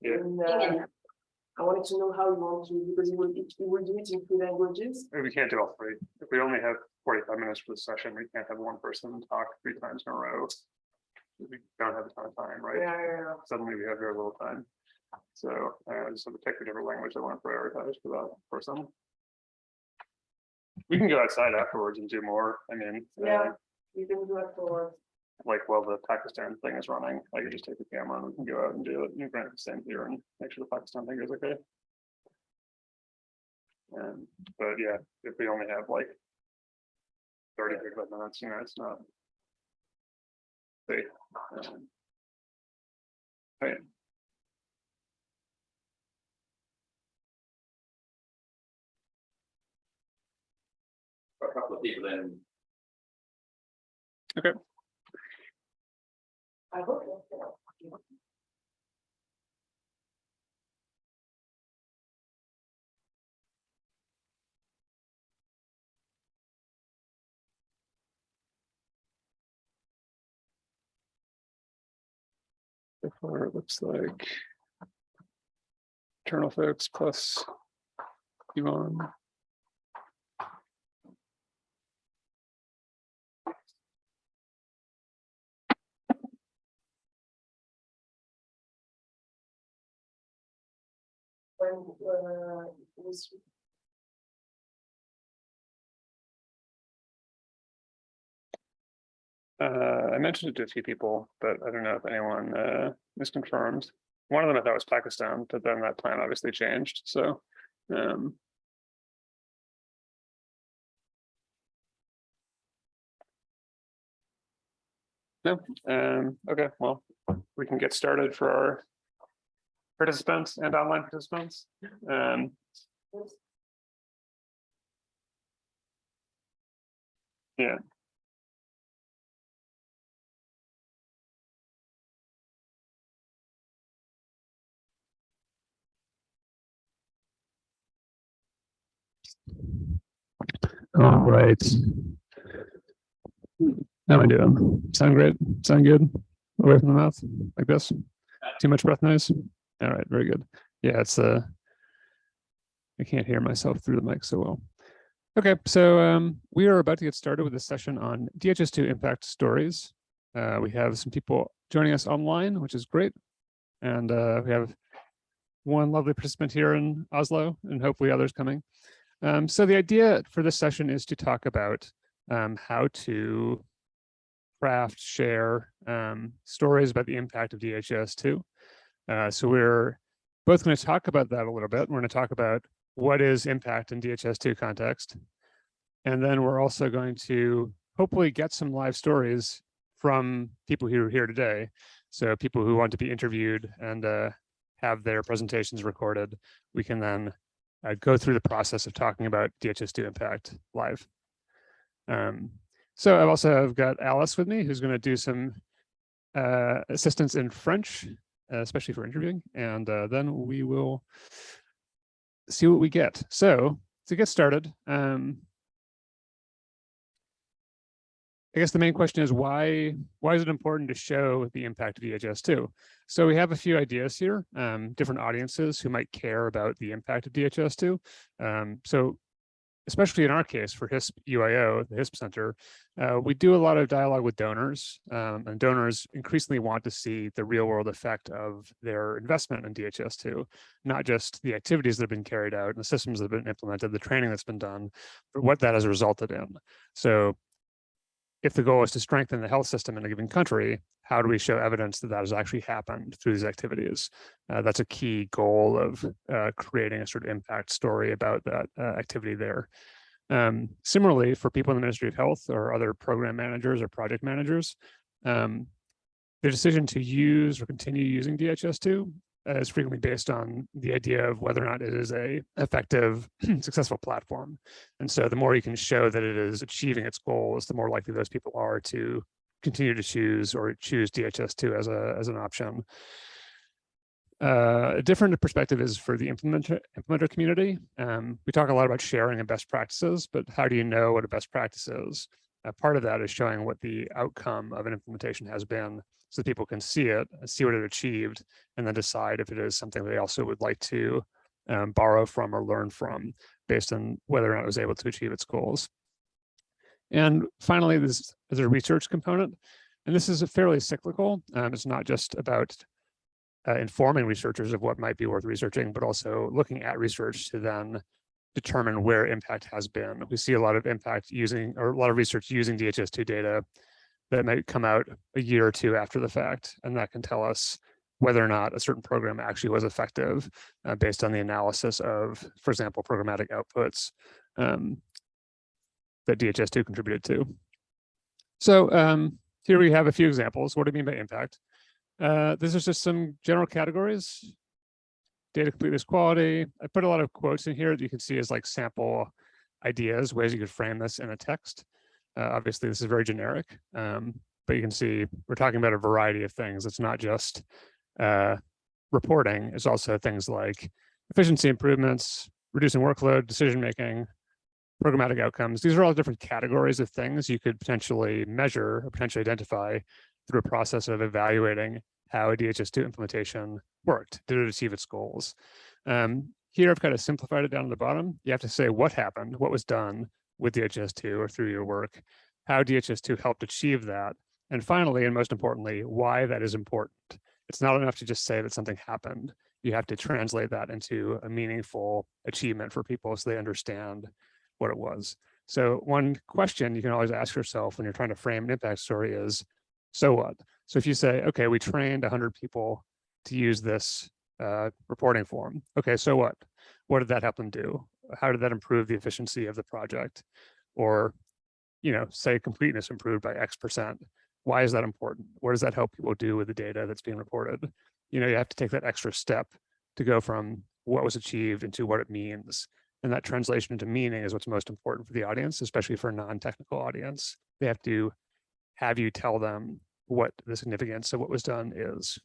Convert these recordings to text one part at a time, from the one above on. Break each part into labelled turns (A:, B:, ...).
A: Yeah.
B: And, uh, I wanted to know how you want to, because you will, you will do it in three languages.
A: We can't do all three. If we only have forty-five minutes for the session, we can't have one person talk three times in a row. We don't have a ton of time, right?
B: Yeah, yeah, yeah.
A: Suddenly we have very little time. So uh, just have to pick a different language I want to prioritize for that person. We can go outside afterwards and do more. I mean, uh,
B: Yeah. You can do it for,
A: like while the Pakistan thing is running, I can just take the camera and we can go out and do it. And grant the same here and make sure the Pakistan thing is okay. Um, but yeah, if we only have like. Thirty gigabyte minutes, you know, it's not. They. um, Right.
C: a couple of people in.
B: I hope.
A: So far, it looks like. Internal folks plus. Yvonne.
B: When, uh, was.
A: Uh, I mentioned it to a few people, but I don't know if anyone uh misconfirmed. One of them I thought was Pakistan, but then that plan obviously changed, so. Um. No, um, okay, well, we can get started for our. Participants and online participants. Um, yeah. All right. How am I doing? Sound great? Sound good? Away from the mouth, like this? Too much breath noise? All right, very good. Yeah, it's uh I can't hear myself through the mic so well. Okay, so um, we are about to get started with a session on DHIS2 impact stories. Uh, we have some people joining us online, which is great. And uh, we have one lovely participant here in Oslo and hopefully others coming. Um, so the idea for this session is to talk about um, how to craft, share um, stories about the impact of DHIS2. Uh, so we're both going to talk about that a little bit. We're going to talk about what is impact in DHIS2 context. And then we're also going to hopefully get some live stories from people who are here today. So people who want to be interviewed and uh, have their presentations recorded, we can then uh, go through the process of talking about DHIS2 impact live. Um, so I've also have got Alice with me, who's going to do some uh, assistance in French, especially for interviewing, and uh, then we will see what we get. So to get started, um, I guess the main question is why why is it important to show the impact of DHIS2? So we have a few ideas here, um, different audiences who might care about the impact of DHIS2. Um, so especially in our case for HISP UIO, the HISP Center, uh, we do a lot of dialogue with donors um, and donors increasingly want to see the real world effect of their investment in DHIS2, not just the activities that have been carried out and the systems that have been implemented, the training that's been done, but what that has resulted in. So if the goal is to strengthen the health system in a given country, how do we show evidence that that has actually happened through these activities? Uh, that's a key goal of uh, creating a sort of impact story about that uh, activity there. Um, similarly, for people in the Ministry of Health or other program managers or project managers, um, the decision to use or continue using DHIS2 is frequently based on the idea of whether or not it is a effective, successful platform. And so the more you can show that it is achieving its goals, the more likely those people are to continue to choose or choose DHIS2 as a as an option. Uh, a different perspective is for the implementer, implementer community. Um, we talk a lot about sharing and best practices, but how do you know what a best practice is? Uh, part of that is showing what the outcome of an implementation has been so people can see it, see what it achieved, and then decide if it is something they also would like to um, borrow from or learn from based on whether or not it was able to achieve its goals. And finally, this is a research component. And this is a fairly cyclical. Um, it's not just about uh, informing researchers of what might be worth researching, but also looking at research to then determine where impact has been. We see a lot of impact using, or a lot of research using DHIS2 data that might come out a year or two after the fact, and that can tell us whether or not a certain program actually was effective uh, based on the analysis of, for example, programmatic outputs um, that DHIS2 contributed to. So um, here we have a few examples. What do you mean by impact? Uh, this is just some general categories. Data completeness quality. I put a lot of quotes in here that you can see as like sample ideas, ways you could frame this in a text. Uh, obviously, this is very generic, um, but you can see we're talking about a variety of things. It's not just uh, reporting. It's also things like efficiency improvements, reducing workload, decision-making, programmatic outcomes. These are all different categories of things you could potentially measure or potentially identify through a process of evaluating how a DHIS2 implementation worked. Did it achieve its goals? Um, here, I've kind of simplified it down to the bottom. You have to say what happened, what was done with DHIS2 or through your work, how DHIS2 helped achieve that, and finally, and most importantly, why that is important. It's not enough to just say that something happened. You have to translate that into a meaningful achievement for people so they understand what it was. So one question you can always ask yourself when you're trying to frame an impact story is, so what? So if you say, okay, we trained 100 people to use this uh, reporting form. Okay, so what? What did that help them do? How did that improve the efficiency of the project? Or, you know, say completeness improved by X percent. Why is that important? What does that help people do with the data that's being reported? You know, you have to take that extra step to go from what was achieved into what it means. And that translation into meaning is what's most important for the audience, especially for a non-technical audience. They have to have you tell them what the significance of what was done is.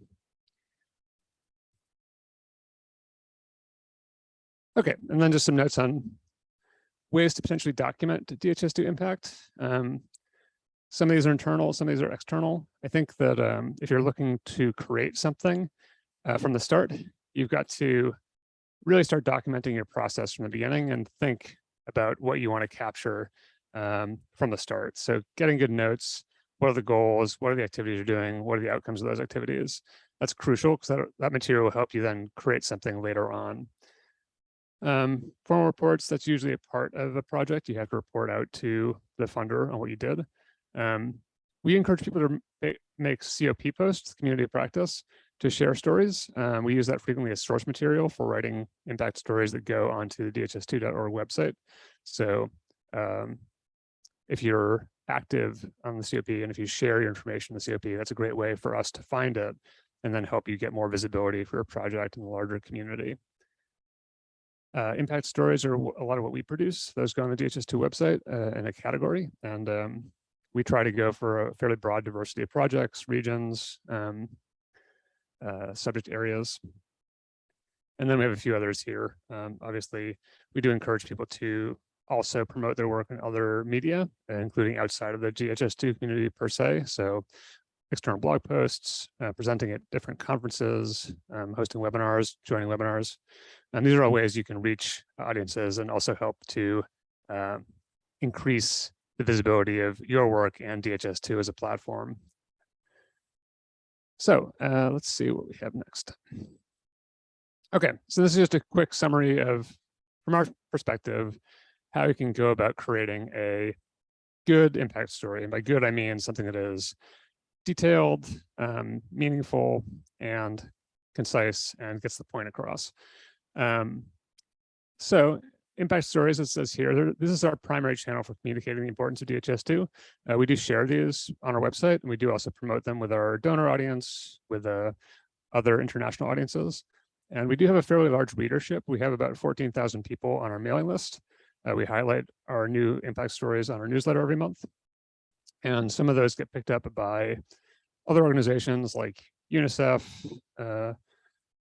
A: Okay, and then just some notes on ways to potentially document DHIS2 impact. Um, some of these are internal, some of these are external. I think that um, if you're looking to create something uh, from the start, you've got to really start documenting your process from the beginning and think about what you want to capture um, from the start. So getting good notes, what are the goals, what are the activities you're doing, what are the outcomes of those activities? That's crucial because that, that material will help you then create something later on. Um, formal reports, that's usually a part of a project. You have to report out to the funder on what you did. Um, we encourage people to make COP posts, community practice, to share stories. Um, we use that frequently as source material for writing impact stories that go onto the dhis2.org website. So um, if you're active on the COP and if you share your information in the COP, that's a great way for us to find it and then help you get more visibility for your project in the larger community. Uh, impact stories are a lot of what we produce. Those go on the DHIS2 website uh, in a category. And um, we try to go for a fairly broad diversity of projects, regions, um, uh, subject areas. And then we have a few others here. Um, obviously, we do encourage people to also promote their work in other media, including outside of the DHIS2 community per se. So external blog posts, uh, presenting at different conferences, um, hosting webinars, joining webinars. And these are all ways you can reach audiences and also help to uh, increase the visibility of your work and DHIS2 as a platform. So uh, let's see what we have next. Okay, so this is just a quick summary of, from our perspective, how you can go about creating a good impact story. And by good, I mean something that is detailed, um, meaningful, and concise and gets the point across. Um, so impact stories, it says here, this is our primary channel for communicating the importance of DHIS2. Uh, we do share these on our website, and we do also promote them with our donor audience, with uh, other international audiences. And we do have a fairly large readership. We have about 14,000 people on our mailing list. Uh, we highlight our new impact stories on our newsletter every month. And some of those get picked up by other organizations like UNICEF, uh,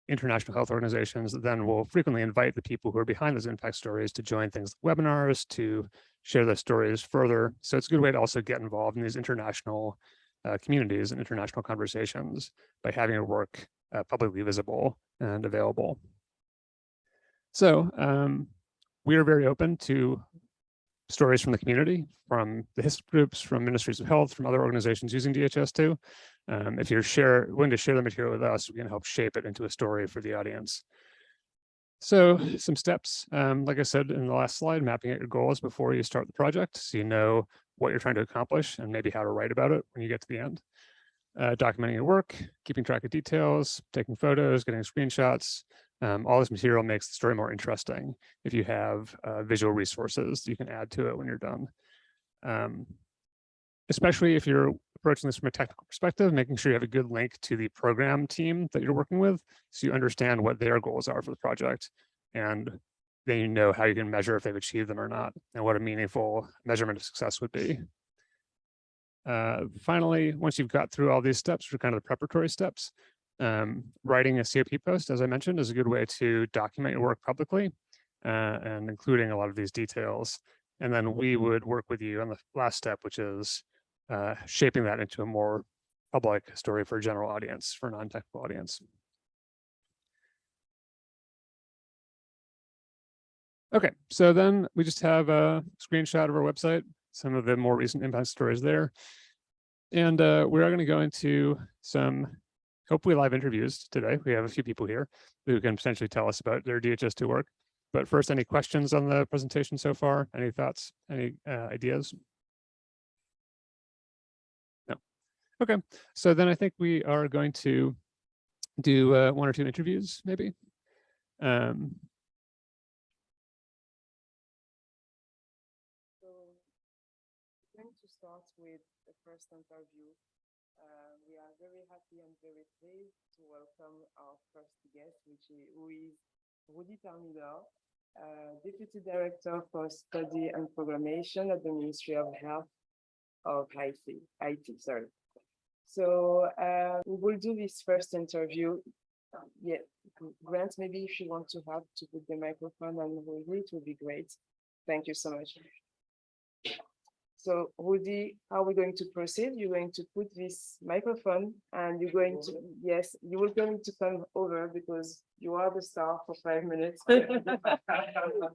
A: international health organizations then will frequently invite the people who are behind those impact stories to join things like webinars, to share their stories further. So it's a good way to also get involved in these international uh, communities and international conversations by having your work uh, publicly visible and available. So um, we are very open to stories from the community, from the HISP groups, from ministries of health, from other organizations using DHIS2. Um, if you're share, willing to share the material with us, we can help shape it into a story for the audience. So some steps, um, like I said in the last slide, mapping out your goals before you start the project. So you know what you're trying to accomplish and maybe how to write about it when you get to the end. Uh, documenting your work, keeping track of details, taking photos, getting screenshots. Um, all this material makes the story more interesting if you have uh, visual resources you can add to it when you're done. Um, especially if you're approaching this from a technical perspective, making sure you have a good link to the program team that you're working with, so you understand what their goals are for the project, and then you know how you can measure if they've achieved them or not, and what a meaningful measurement of success would be. Uh, finally, once you've got through all these steps, which are kind of the preparatory steps, um, writing a COP post, as I mentioned, is a good way to document your work publicly uh, and including a lot of these details. And then we would work with you on the last step, which is uh, shaping that into a more public story for a general audience, for a non-technical audience. Okay, so then we just have a screenshot of our website, some of the more recent impact stories there. And uh, we are going to go into some hopefully live interviews today. We have a few people here who can potentially tell us about their DHIS2 work. But first, any questions on the presentation so far? Any thoughts, any uh, ideas? No. Okay, so then I think we are going to do uh, one or two interviews, maybe. Um,
D: we're going to start with the first interview. Uh, we are very happy and very pleased to welcome our first guest, which is, who is Rudy Termidor, uh, Deputy Director for Study and Programmation at the Ministry of Health of Haiti, IT, sorry. So uh, we will do this first interview. Yeah, Grant, maybe if you want to have to put the microphone on Rudy, it would be great. Thank you so much. So Rudy, how are we going to proceed? You're going to put this microphone and you're going to, yes, you will going to come over because you are the star for five minutes.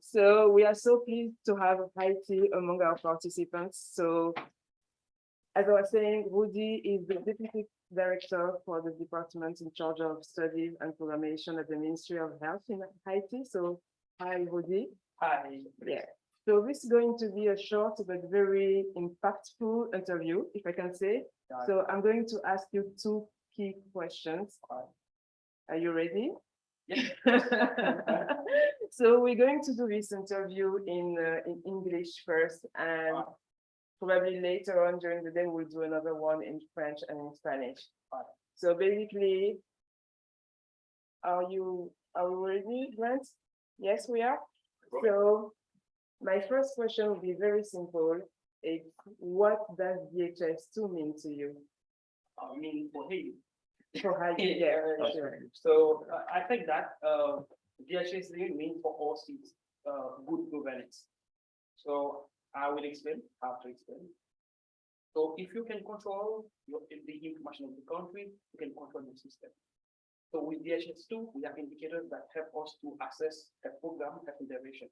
D: So we are so pleased to have Haiti among our participants. So as I was saying, Rudy is the Deputy Director for the department in charge of studies and programmation at the Ministry of Health in Haiti. So hi, Rudy.
C: Hi.
D: Yeah, so this is going to be a short but very impactful interview, if I can say.
C: Got it.
D: So I'm going to ask you two key questions. Are you ready? So we're going to do this interview in, uh, in English first and
C: Alright.
D: probably later on during the day, we'll do another one in French and in Spanish.
C: Alright.
D: So basically, are you, are we ready, Grant? Yes, we are? So my first question will be very simple. It's what does DHIS two mean to you?
C: I mean, for him.
D: For how you, yeah, sure.
C: So uh, I think that uh, DHS really means for all seats, uh, good governance. So I will explain, how to explain. So if you can control your, the information of the country, you can control the system. So with DHIS two, we have indicators that help us to access a program of intervention.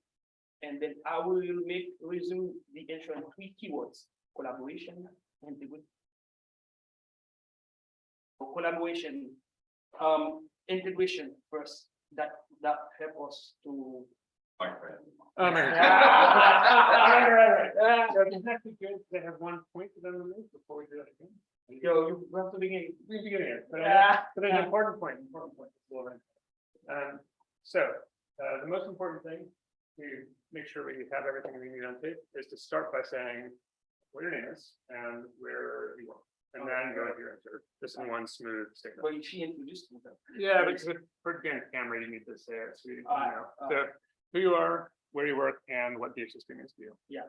C: And then I will make, resume the answer in three keywords, collaboration, and integrity. For collaboration, um, integration first, that, that help us to.
A: Oh, man.
C: Right, right, right.
A: Exactly good to have one point for them to make before we do that again.
C: Yo, you have to begin.
A: We begin here, but
C: Yeah.
A: I- but an important point, important point. Um, so, uh, the most important thing to make sure we have everything we need on tape is to start by saying what your name is and where you work. And then go into your answer, just in one smooth statement.
C: But she introduced me.
A: Yeah, because with- for again, camera, you need to say it, so you you know, ah, ah. so who you are, where you work, and what the experience to you. Yeah.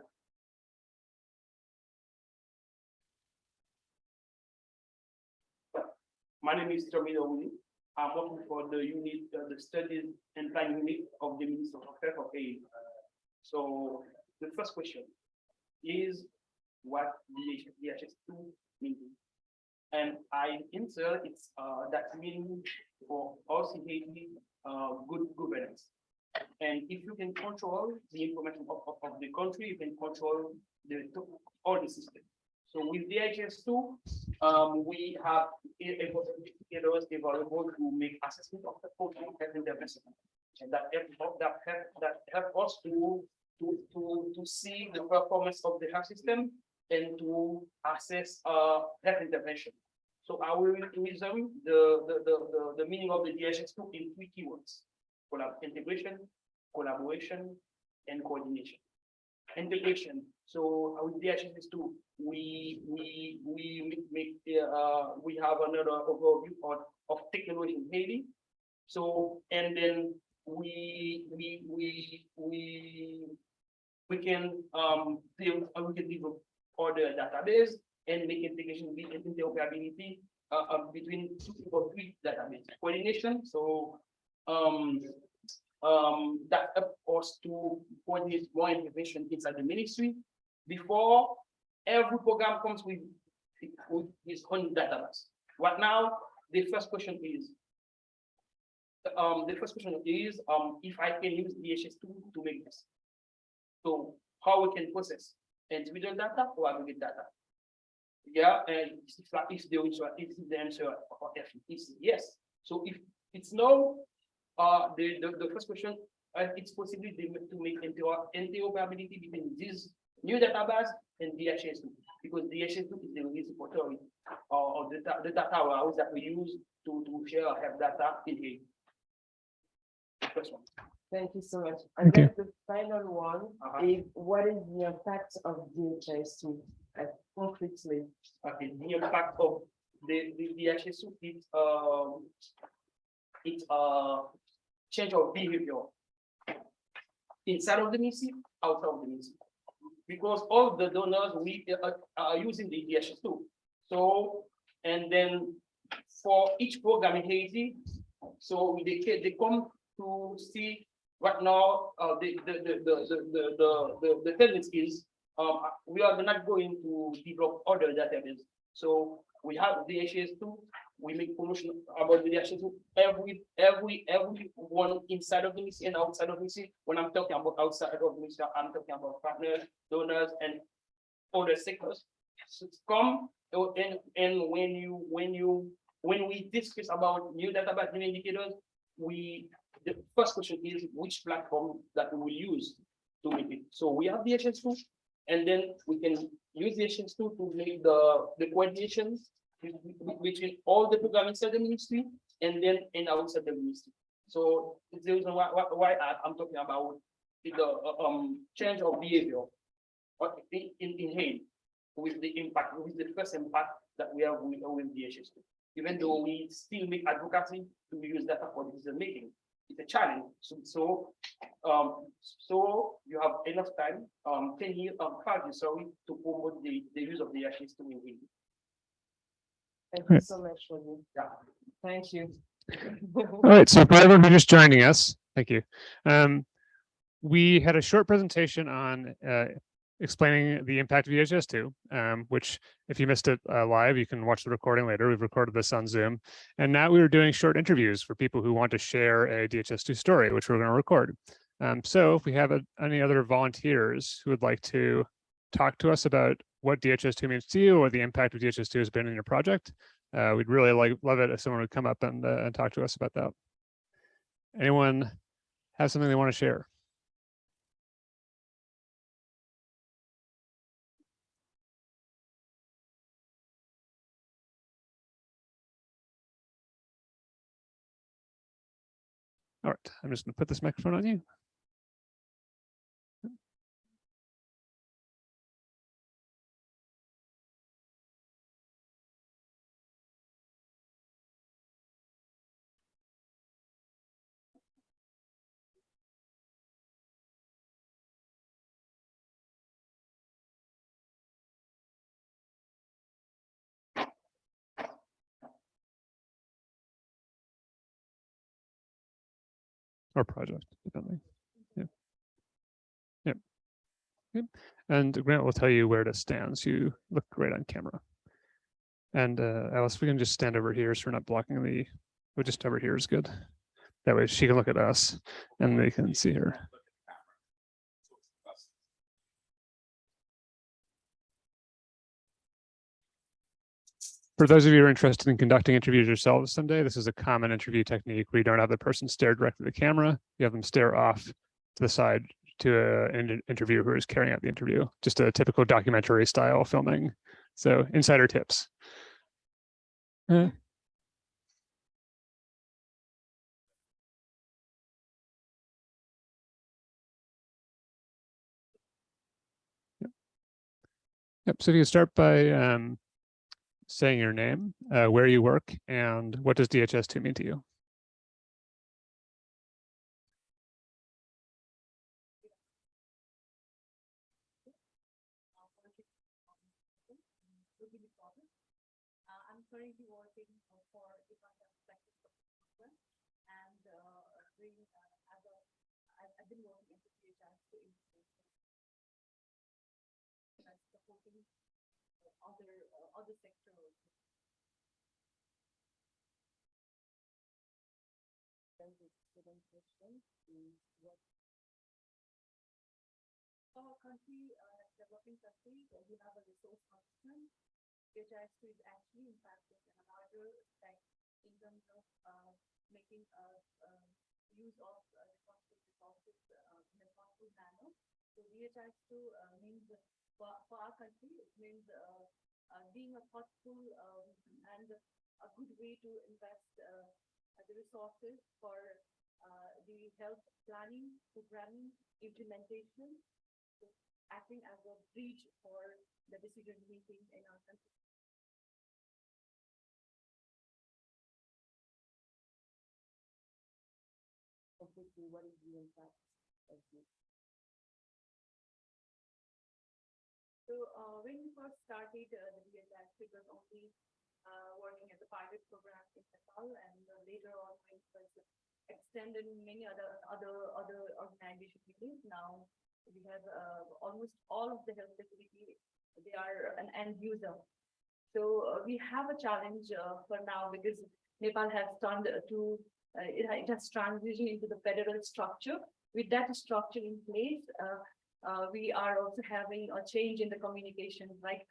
C: My name is Tommy Owuni. I'm working for the unit, uh, the studies and planning unit of the Minister of Health of Haiti. So the first question is what DHIS two means. And I answer it's uh that meaning for OCHD uh good governance. And if you can control the information of, of, of the country, you can control the, all the system. So with DHIS two, um, we have indicators available to make assessment of the program and intervention. And that help, that help, that help us to, to, to, to see the performance of the health system and to assess, uh, health intervention. So I will resume the, the, the, the, the meaning of the DHIS two in three keywords. Collab, integration, collaboration, and coordination. Integration, so with DHIS two, we, we, we make- uh, we have another overview of, of technology in Haiti. So, and then we, we, we, we, we can, um, build, uh, we can develop other database and make integration, be interoperability, uh, uh, between two or three database coordination, so, um, um, that helps us to coordinate more information inside the ministry before every program comes with, with its own database. Right now, the first question is, um, the first question is, um, if I can use DHIS two to make this. So how we can process individual data or aggregate data? Yeah, and if the answer, if the answer or if it's yes. So if it's no, uh, the, the, the first question, uh, it's possible to make- interoperability between this new database and DHIS two, because DHIS two is the repository or, or the, the data warehouse that we use to, to share our health data in here. First one.
D: Thank you so much.
A: Thank
D: And
A: you.
D: then the final one
C: Uh-huh.
D: is what is the impact of DHIS two uh, concretely?
C: Okay, the impact of the, the, the HS, it's, um, it's a change of behavior inside of the ministry, outside of the ministry. Because all the donors, we uh, are using the DHS too. So, and then for each program in Haiti, so they, they come to see right now, uh, the, the, the, the, the, the, the, the tendency is um, we are not going to develop other database. So we have the DHIS two, we make promotion about the DHIS two, every, every, every one inside of the ministry and outside of the ministry. When I'm talking about outside of the ministry, I'm talking about partners, donors, and other sectors. So Come, uh, and, and when you, when you, when we discuss about new database, new indicators, we, the first question is which platform that we will use to make it. So we have the HS two, and then we can use the HS two to make the, the coordination be- be- between all the program inside the ministry and then in outside the ministry. So it's the reason why, why, I'm talking about the, uh, um, change of behavior. In, in, in Haiti, with the impact, with the first impact that we have with, with the. Even though we still make advocacy to use data for decision making, it's a challenge. So, so, um, so you have enough time, um, ten years, um, five years, sorry, to promote the, the use of the HS two in Haiti.
D: Thank you so much for you.
C: Yeah.
D: Thank you.
A: All right, so for everyone who's just joining us, thank you. Um, we had a short presentation on uh, explaining the impact of DHIS two, um, which if you missed it uh, live, you can watch the recording later. We've recorded this on Zoom. And now we were doing short interviews for people who want to share a DHIS two story, which we're going to record. Um, so if we have a- any other volunteers who would like to talk to us about what DHIS two means to you or the impact of DHIS two has been in your project, uh, we'd really like, love it if someone would come up and, uh, and talk to us about that. Anyone have something they want to share? All right, I'm just gonna put this microphone on you. Or project, depending. Yeah. Yep. And Grant will tell you where to stand, so you look great on camera. And uh, Alice, we can just stand over here so we're not blocking the, we just over here is good. That way she can look at us and they can see her. For those of you who are interested in conducting interviews yourselves someday, this is a common interview technique where you don't have the person stare directly at the camera. You have them stare off to the side to an in- interviewer who is carrying out the interview, just a typical documentary style filming. So insider tips. Uh, Yep. Yep, so if you start by um, saying your name, uh, where you work, and what does DHIS2 mean to you?
E: I'm currently working for Department of Practice and doing uh, as a, I've, been working as a PHR to supporting other other sector also.
D: Then the second question is what
E: Our country, uh, developing country, uh, we have a resource concern, which actually is actually in a larger effect in terms of, uh, making, uh, uh, use of uh, resources, uh, in a thoughtful manner. So DHIS two, uh, means, for, for our country, it means, uh, uh, being a thoughtful, um, and a good way to invest, uh, the resources for, the health planning, programming, implementation, acting as a bridge for the decision making in our country.
D: what is the impact of this?
E: First started, uh, the it was only uh, working as a pilot program in Nepal, and uh, later on it was extended in many other other other organizations. Now we have uh, almost all of the health facility, they are an end user. So uh, we have a challenge uh, for now because Nepal has turned to it, it has transitioned into the federal structure. With that structure in place, uh, we are also having a change in the communication, like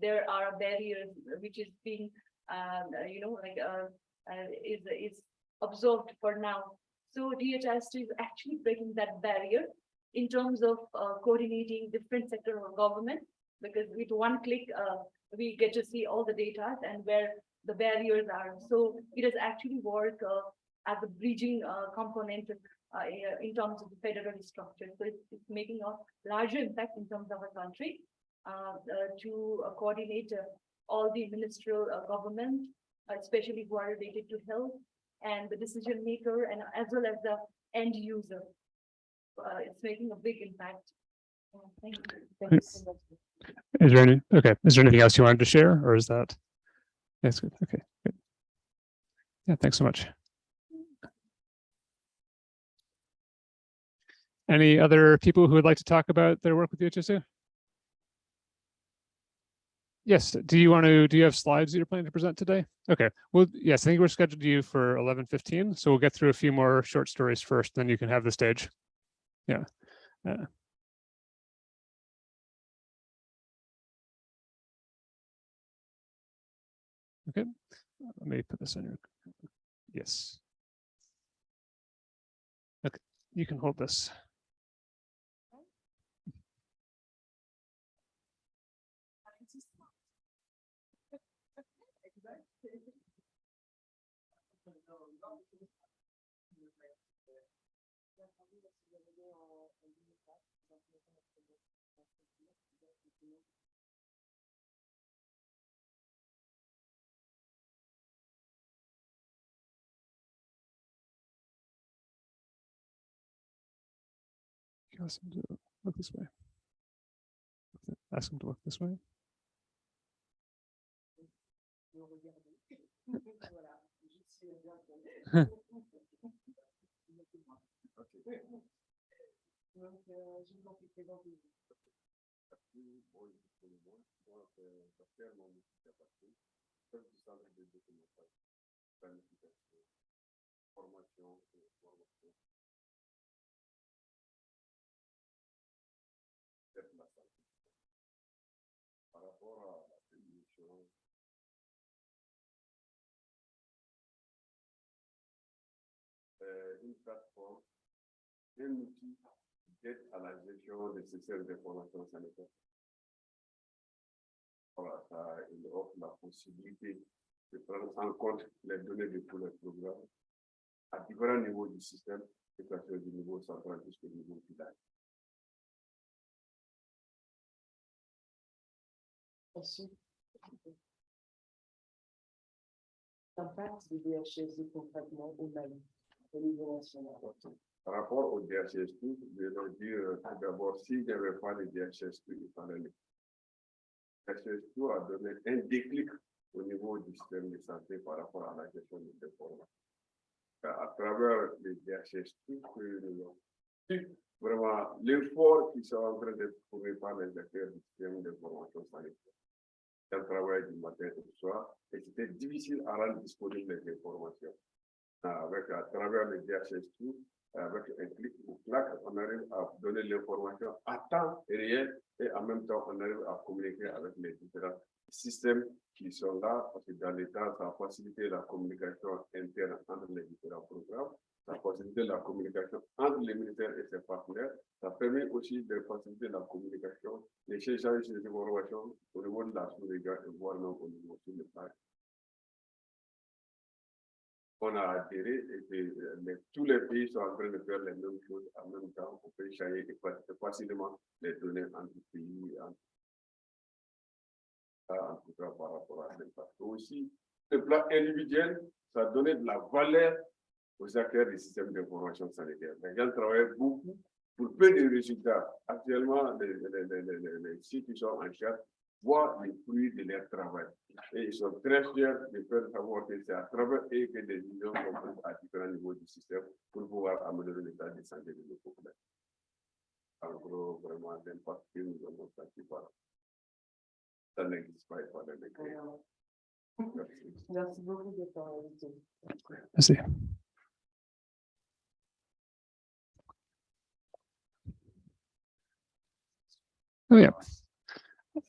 E: there are barriers which is being, um, uh, you know, like, uh, uh, is, is observed for now. So DHIS is actually breaking that barrier in terms of, uh, coordinating different sector of government. Because with one click, uh, we get to see all the data and where the barriers are. So it has actually worked, uh, as a bridging, component uh, in terms of the federal structure. So it's, it's making a larger impact in terms of our country uh, uh, to uh, coordinate uh, all the ministerial uh, government, especially who are related to health and the decision maker and as well as the end user. Uh, it's making a big impact. Uh, Thank you.
D: Thank you so much.
A: Is there any, okay, is there anything else you wanted to share or is that? That's good, okay, good. Yeah, thanks so much. Any other people who would like to talk about their work with the HSU? Yes, do you want to, do you have slides that you're planning to present today? Okay, well, yes, I think we're scheduled to you for eleven fifteen, so we'll get through a few more short stories first, then you can have the stage. Yeah. Uh, Okay, let me put this on your, yes. Okay, you can hold this. Ask him to look this way. Ask him to look this way.
F: une plateforme, un outil d'aide à la gestion des systèmes d'information sanitaire. Voilà, ça offre la possibilité de prendre en compte les données de tous les programmes à différents niveaux du système, que ce soit du niveau central jusqu'au niveau village.
B: Ensuite. L'impact du DHSD concrètement au Mali, au.
F: Par rapport au DHS2, je leur dire euh, tout d'abord, s'il n'y avait pas de DHS2, il fallait le. DHS2 a donné un déclic au niveau du système de santé par rapport à la gestion des informations. À travers les DHS2, que nous avons vu vraiment l'effort qui sont en train d'être trouvé par les acteurs du système d'information sanitaire. C'est un travail du matin du soir, et c'était difficile à rendre disponibles les informations. Avec, à travers les DHS2, avec un clic ou clac, on arrive à donner l'information à temps réel et en même temps, on arrive à communiquer avec les différents systèmes qui sont là, parce que dans l'État, ça a la communication interne entre les différents programmes, ça a la communication entre les ministères et ses partenaires, ça permet aussi de faciliter la communication, l'échange des informations au niveau de la sous-région et voire même au niveau sur le on a adhéré et euh, tous les pays sont en train de faire les mêmes choses en même temps. On peut échanger facilement les données entre pays. entre- Ça, en tout cas, par rapport à l'impact. Aussi, le plan individuel, ça donné de la valeur aux acteurs des systèmes d'information sanitaire. Les gens travaillent beaucoup pour peu de résultats. Actuellement, les sites qui sont en charge voient les fruits de leur travail? Et ils sont très fiers de faire savoir que c'est à travers eux que des millions sont prises à différents niveaux du système pour pouvoir améliorer l'état de santé de nos populations. En gros, vraiment, l'impact que nous avons senti par ça n'existe pas, fallait le créer.
B: Voilà.
F: Merci.
B: Merci beaucoup de ton invité.
A: Merci. Yeah.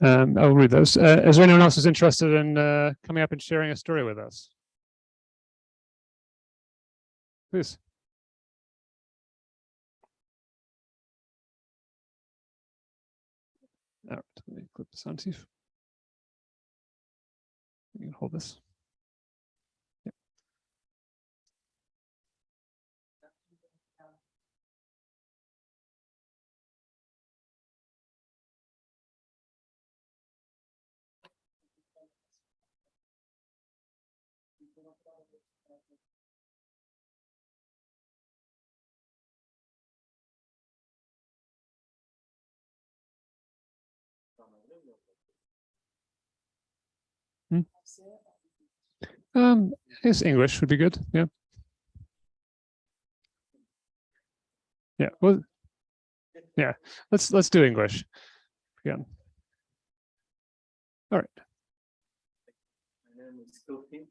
A: Um, I'll read those. Uh, is there anyone else who's interested in, uh, coming up and sharing a story with us? Please. All right, let me click this on, Steve. You can hold this. Um, I guess English would be good. Yeah. Yeah. Well, yeah. Let's let's do English again. All right.
G: My name is Kofi.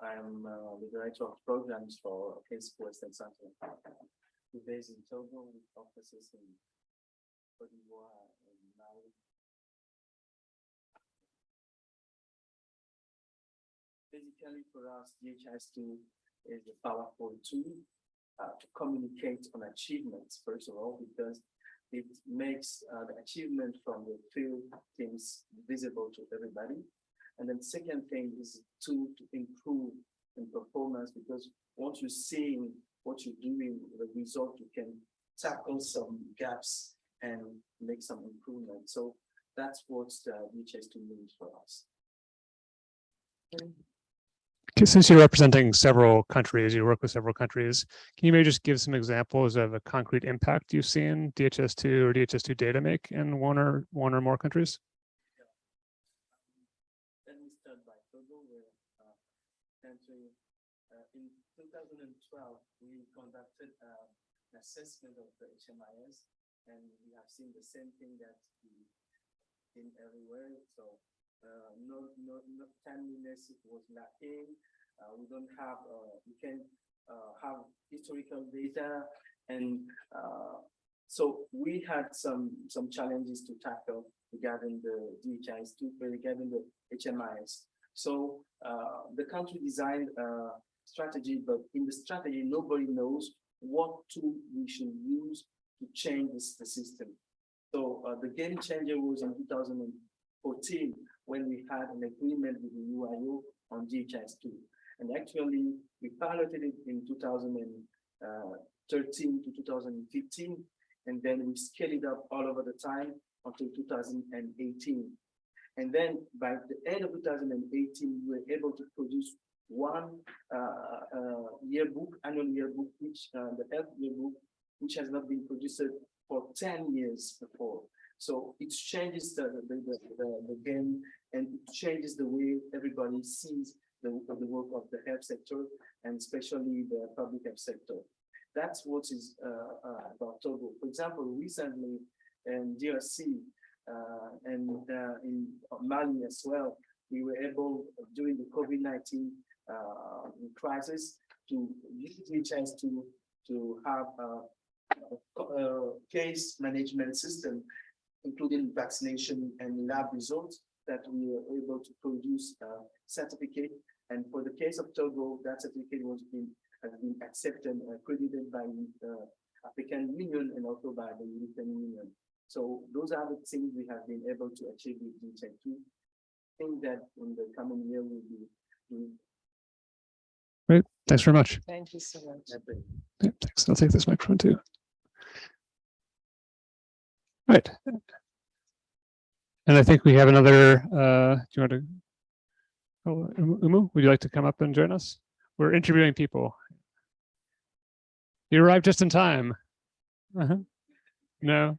G: I'm uh, the director of programs for Case Western Center. We're based in Togo with offices in Cote d'Ivoire Basically, for us, DHIS2 is a powerful tool uh, to communicate on achievements, first of all, because it makes uh, the achievement from the field teams visible to everybody. And then second thing is to, to improve in performance because once you're seeing what you're doing, the result, you can tackle some gaps and make some improvement. So that's what the DHIS2 means for us.
A: Since you're representing several countries, you work with several countries, can you maybe just give some examples of a concrete impact you've seen DHIS2 or DHIS2 data make in one or one or more countries?
G: Uh, uh, in two thousand and twelve, we conducted uh, an assessment of the HMIS. And we have seen the same thing that we in everywhere, so uh, no, no, no timeliness was lacking. Uh, we don't have, uh, we can, uh, have historical data and, uh, so we had some, some challenges to tackle regarding the DHIS, regarding the HMIS. So, the country designed a strategy, but in the strategy, nobody knows what tool we should use to change this, the system. So, the game changer was in two thousand and fourteen, when we had an agreement with the UIO on DHIS two. And actually, we piloted it in two thousand and uh, thirteen to two thousand and fifteen. And then we scaled it up all over the time until two thousand and eighteen. And then by the end of two thousand and eighteen, we were able to produce one uh, uh, yearbook, annual yearbook, which uh, the health yearbook, which has not been produced for ten years before. So it changes the, the, the, the, the game and it changes the way everybody sees the, the work of the health sector and especially the public health sector. That's what is uh, uh, about Togo. For example, recently in DRC uh, and uh, in Mali as well, we were able during the COVID-19 uh, crisis to use DHIS to to have a, a case management system, including vaccination and lab results that we were able to produce a certificate. And for the case of Togo, that certificate was been has been accepted and accredited by the African Union and also by the European Union. So those are the things we have been able to achieve with DHIS two. Think that in the coming year will be doing
D: Thanks very much.
H: Thank you so much.
D: Yeah, Thanks. I'll take this microphone too. Right. And I think we have another, uh, do you want to? Oh, Umu- would you like to come up and join us? We're interviewing people. You arrived just in time. Uh-huh. No.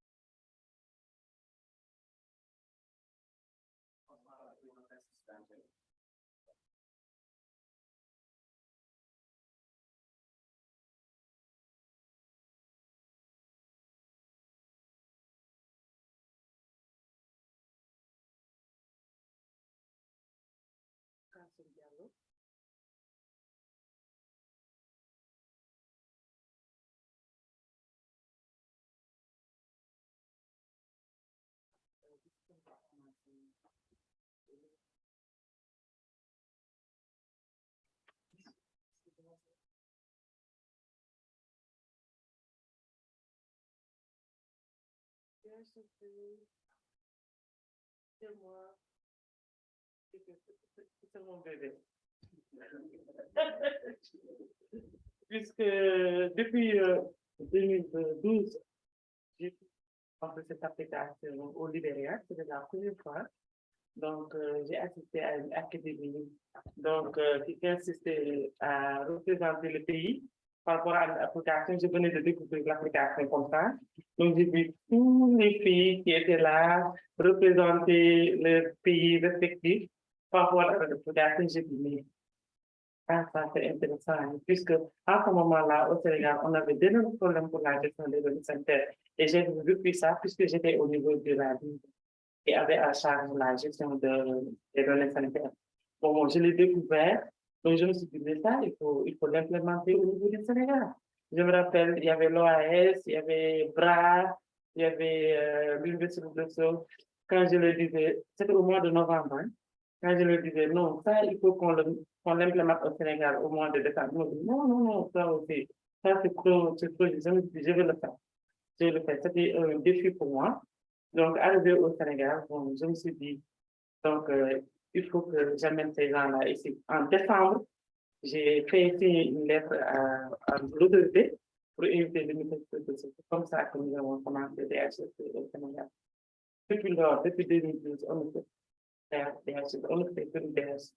B: C'est mon bébé. Puisque depuis euh, 2012, j'ai pensé cette application au Libéria, c'était la première fois. Donc, euh, j'ai assisté à une académie, donc, euh, qui consistait à représenter le pays par rapport à l'application. Je venais de découvrir l'application comme ça. Donc, j'ai vu tous les pays qui étaient là, représenter le pays respectif par rapport à l'application. J'ai dit, mais ah, ça c'est intéressant, puisque à ce moment-là, au Sénégal, on avait d'énormes problèmes pour la gestion des données sanitaires. Et j'ai vu ça puisque j'étais au niveau de la ville et avait à charge la gestion de, des données sanitaires. Bon, bon, je l'ai découvert, donc je me suis dit, mais ça, il faut, l'implémenter au niveau du Sénégal. Je me rappelle, il y avait l'OAS, il y avait BRA, il y avait euh, l'Université de Bruxelles. Quand je le disais, c'était au mois de novembre, hein, quand je le disais, non, ça, il faut qu'on l'implémente au Sénégal au mois de décembre. Non, non, non, ça aussi, ça c'est trop, c'est trop, je me suis dit, je vais le faire. Je vais le faire. C'était un défi pour moi. Donc, arrivé au Sénégal, bon, je me suis dit, donc, euh, il faut que j'amène ces gens-là ici. En décembre, j'ai fait une lettre à, à l'autorité pour inviter le ministre de C'est comme ça que nous avons commencé DHS au Sénégal. Depuis lors, depuis 2012, on ne fait DHS, on ne fait DHS.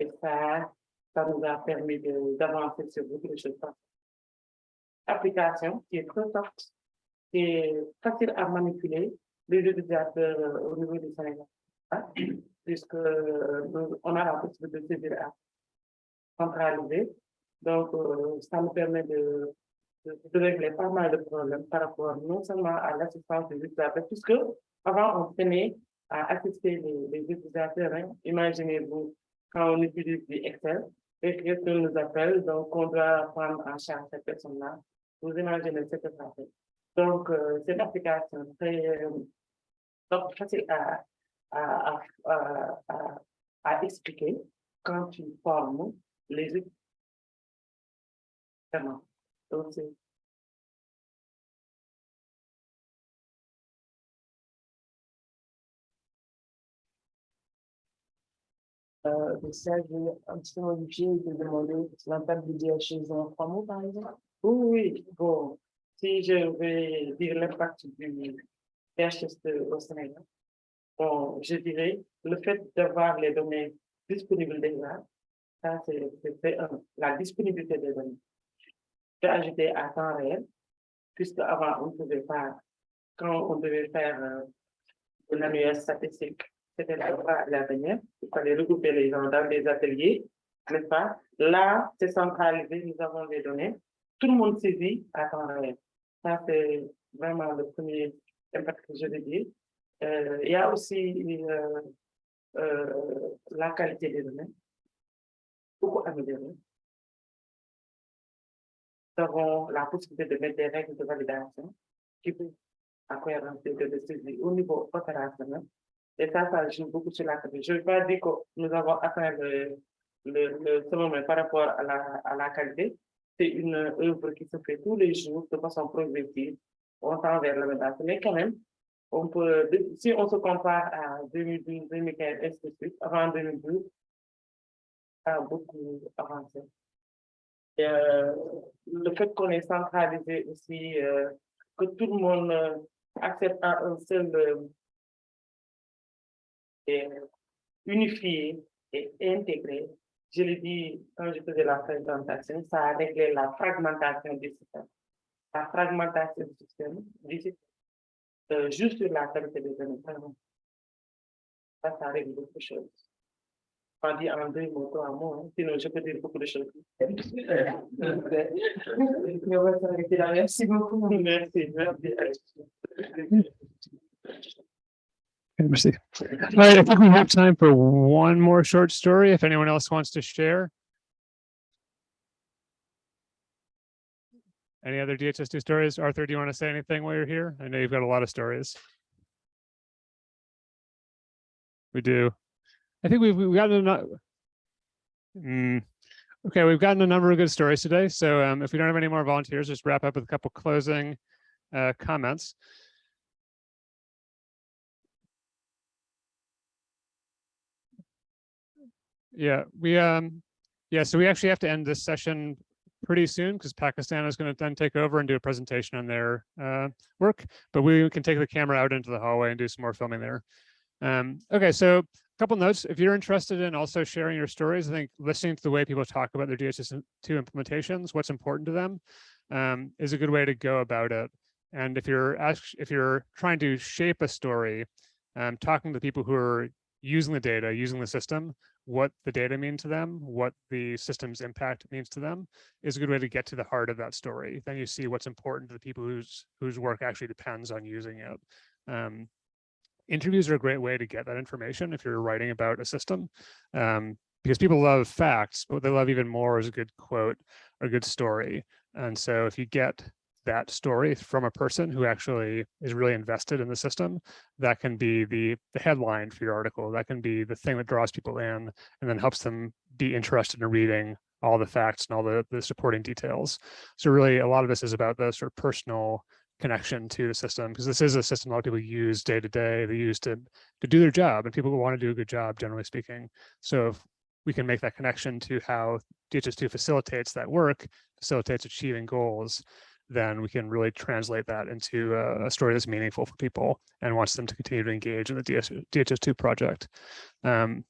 B: Et ça, ça nous a permis d'avancer sur beaucoup de choses. Application qui est très forte, qui est facile à manipuler, les utilisateurs euh, au niveau du Sénégal. hein, Puisque euh, on a la possibilité de saisir centraliser. Donc, euh, ça nous permet de, de, régler pas mal de problèmes par rapport non seulement à l'assistance des utilisateurs, puisque avant on tenait à assister les, utilisateurs. hein. Imaginez-vous quand on utilise du Excel et que nous appelle, donc on doit prendre en charge cette personne-là. Vous imaginez ce que. Donc, euh, c'est une application très euh, donc, facile à, à, à, à, expliquer quand tu formes les. Vraiment. Donc, c'est Euh, ça, je vais un petit peu modifier et te demander l'impact du DHS en trois mots, par exemple? Oui, oui, bon, si je vais dire l'impact du DHS au Sénégal, bon, je dirais le fait d'avoir les données disponibles déjà, ça c'est un, la disponibilité des données. J'ai ajouté à temps réel, puisque avant on ne pouvait pas, quand on devait faire euh, une statistique, c'était la à l'avenir, il fallait regrouper les gens dans des ateliers, n'est-ce pas? Là, c'est centralisé, nous avons des données, tout le monde saisit à temps réel. Ça, c'est vraiment le premier impact que je veux dire. Euh, il y a aussi euh, euh, la qualité des données, beaucoup améliorée. Nous avons la possibilité de mettre des règles de validation qui peuvent à cohérence de, saisie au niveau opérationnel. Et ça, ça joue beaucoup sur la qualité. Je ne veux pas dire que nous avons atteint le, le, le sommet par rapport à la, à la qualité. C'est une œuvre qui se fait tous les jours de façon progressive. On tend vers l'amélioration. Mais quand même, on peut, si on se compare à 2012, 2015, ainsi avant 2012, ça a beaucoup avancé. Euh, le fait qu'on ait centralisé aussi, euh, que tout le monde euh, accepte un seul et unifié et intégré. Je l'ai dit quand je faisais la présentation, ça a réglé la fragmentation du système. La fragmentation du système, du système euh, juste sur la qualité des données. Ça, ça règle beaucoup de choses. Pas dit en deux mots, trois mots, hein, sinon je peux dire beaucoup de choses. Mais on va s'arrêter là. Merci beaucoup. Merci, merci.
A: Merci. All right, I think we have time for one more short story, if anyone else wants to share. Any other DHIS2 stories? Arthur, do you want to say anything while you're here? I know you've got a lot of stories. We do. I think we've, we've gotten enough. Hmm. Okay, we've gotten a number of good stories today. So um, if we don't have any more volunteers, just wrap up with a couple closing uh, comments. Yeah, we, um, yeah, so we actually have to end this session pretty soon because Pakistan is going to then take over and do a presentation on their uh, work, but we can take the camera out into the hallway and do some more filming there. Um, okay, so a couple notes. If you're interested in also sharing your stories, I think listening to the way people talk about their DHIS2 implementations, what's important to them, um, is a good way to go about it. And if you're ask, if you're trying to shape a story, um, talking to people who are using the data, using the system, what the data mean to them, what the system's impact means to them, is a good way to get to the heart of that story. Then you see what's important to the people whose whose work actually depends on using it. Um, interviews are a great way to get that information if you're writing about a system, um, because people love facts, but what they love even more is a good quote or a good story. And so if you get that story from a person who actually is really invested in the system, that can be the, the headline for your article. That can be the thing that draws people in and then helps them be interested in reading all the facts and all the, the supporting details. So really a lot of this is about the sort of personal connection to the system, because this is a system a lot of people use day to day, they use to, to do their job, and people want to do a good job, generally speaking. So if we can make that connection to how DHIS2 facilitates that work, facilitates achieving goals, then we can really translate that into a, a story that's meaningful for people and wants them to continue to engage in the DS, DHIS2 project. Um,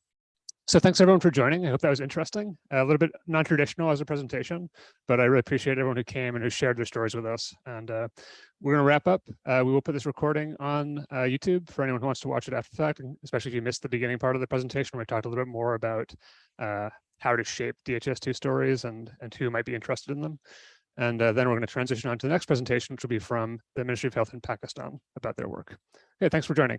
A: so thanks everyone for joining. I hope that was interesting. A little bit non-traditional as a presentation, but I really appreciate everyone who came and who shared their stories with us. And uh, we're going to wrap up. Uh, we will put this recording on uh, YouTube for anyone who wants to watch it after the fact, especially if you missed the beginning part of the presentation where we talked a little bit more about uh, how to shape DHIS2 stories and, and who might be interested in them. And uh, then we're going to transition on to the next presentation, which will be from the Ministry of Health in Pakistan about their work. Okay, thanks for joining.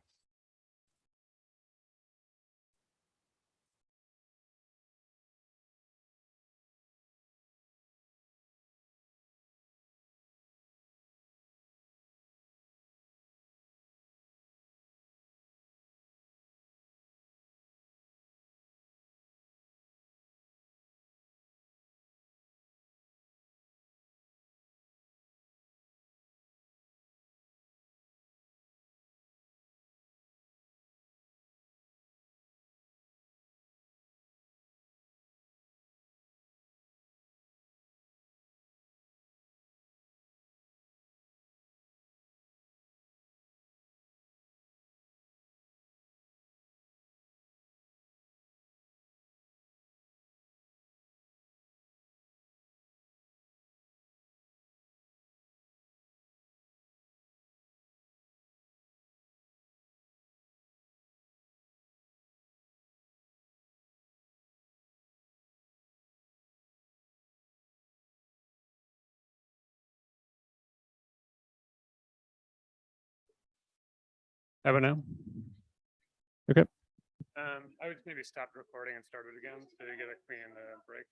A: Have a now? Okay. Um, I would maybe stop recording and start it again to get a clean uh, break.